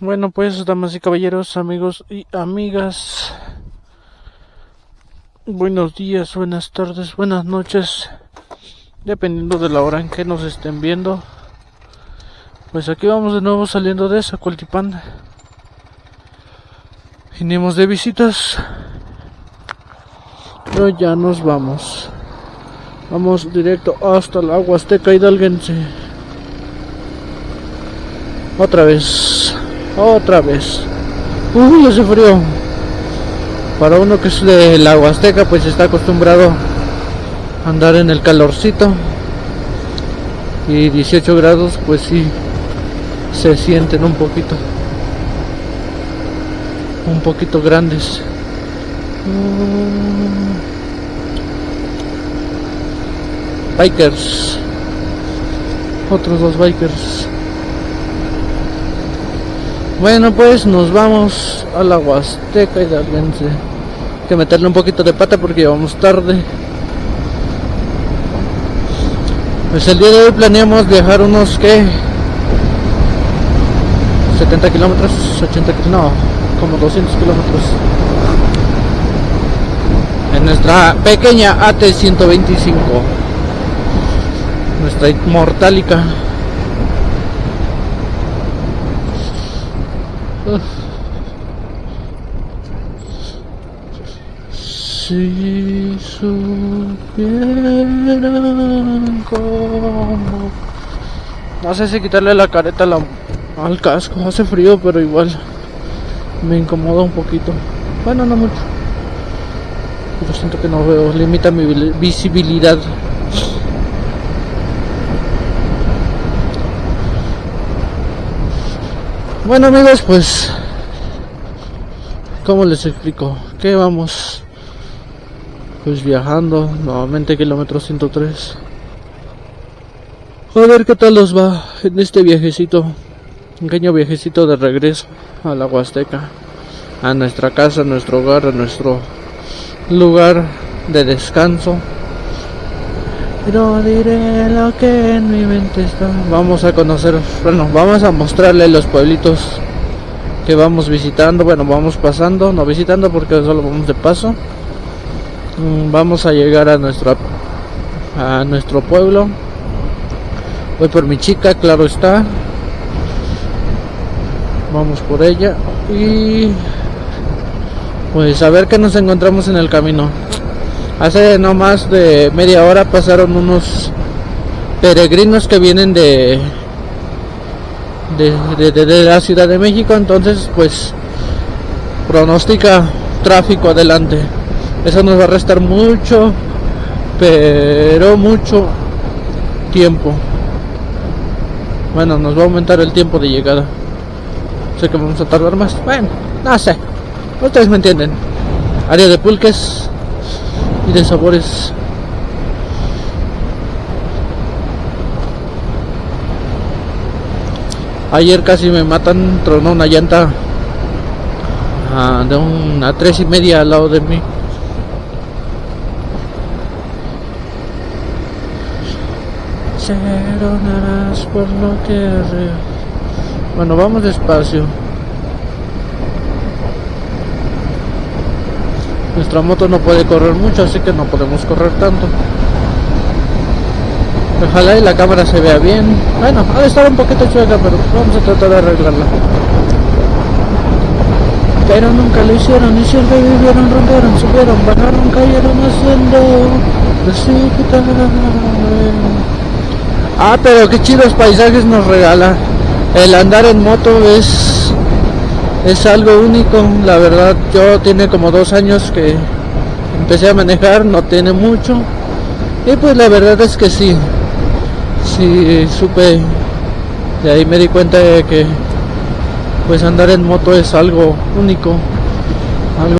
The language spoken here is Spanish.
Bueno, pues, damas y caballeros, amigos y amigas. Buenos días, buenas tardes, buenas noches. Dependiendo de la hora en que nos estén viendo. Pues aquí vamos de nuevo saliendo de Zacualtipán. Vinimos de visitas. Pero ya nos vamos. Vamos directo hasta la Huasteca Hidalguense. Otra vez. Otra vez. Uy, hace frío. Para uno que es de la Huasteca, pues está acostumbrado a andar en el calorcito. Y 18 grados, pues sí, se sienten un poquito. Un poquito grandes. Bikers. Otros dos bikers. Bueno, pues nos vamos a la Huasteca y. Hay que meterle un poquito de pata porque vamos tarde. Pues el día de hoy planeamos viajar unos que 70 kilómetros, 80 kilómetros, no, como 200 kilómetros. En nuestra pequeña AT-125, nuestra inmortálica. Si supieran cómo. No sé si quitarle la careta al casco, hace frío, pero igual me incomoda un poquito. Bueno, no mucho. Pero siento que no veo, limita mi visibilidad. Bueno amigos, pues, ¿cómo les explico? Que vamos, pues viajando, nuevamente kilómetro 103. A ver qué tal nos va en este viajecito, un pequeño viajecito de regreso a la Huasteca, a nuestra casa, a nuestro hogar, a nuestro lugar de descanso. Pero diré lo que en mi mente está. Vamos a conocer, bueno, vamos a mostrarle los pueblitos que vamos visitando. Bueno, vamos pasando, no visitando porque solo vamos de paso. Mm, vamos a llegar a nuestro a nuestro pueblo. Voy por mi chica, claro está. Vamos por ella y pues a ver qué nos encontramos en el camino. Hace no más de media hora pasaron unos peregrinos que vienen de de, de, la Ciudad de México, entonces pues pronostica tráfico adelante. Eso nos va a restar mucho, pero mucho tiempo. Bueno, nos va a aumentar el tiempo de llegada. Sé que vamos a tardar más. Bueno, no sé. Ustedes me entienden. Área de pulques de sabores. Ayer casi me matan, tronó una llanta ah, de una tres y media al lado de mí. por lo que Bueno, vamos despacio. Nuestra moto no puede correr mucho, así que no podemos correr tanto. Ojalá y la cámara se vea bien. Bueno, ha de estar un poquito chueca, pero vamos a tratar de arreglarla. Pero nunca lo hicieron, y siempre vivieron, rompieron, subieron, bajaron, cayeron haciendo Ah, pero qué chidos paisajes nos regala. El andar en moto es es algo único, la verdad yo tiene como dos años que empecé a manejar, no tiene mucho y pues la verdad es que sí, sí supe, de ahí me di cuenta de que pues andar en moto es algo único